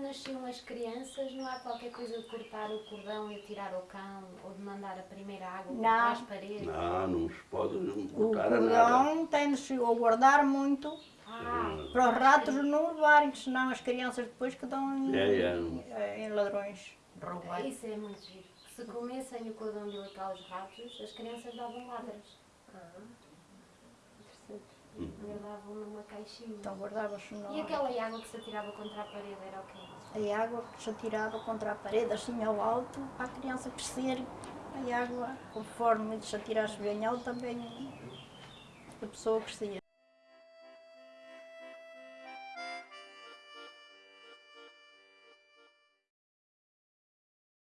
nasciam as crianças, não há qualquer coisa de cortar o cordão e atirar ao cão, ou de mandar a primeira água Não. para as paredes? Não, não se pode O botar a nada. cordão tem-se a guardar muito Ah, para os ratos não levarem, que senão as crianças depois que dão em, É, é. em ladrões. roubar. Isso é muito giro. Se comessem o cordão umbilical aos ratos, as crianças davam ladras. Guardavam numa caixinha. Então guardava-se. E aquela água que se atirava contra a parede era o quê? a água que se atirava contra a parede, assim ao alto, para a criança crescer. A água, conforme se atirasse bem alto, também a pessoa crescia.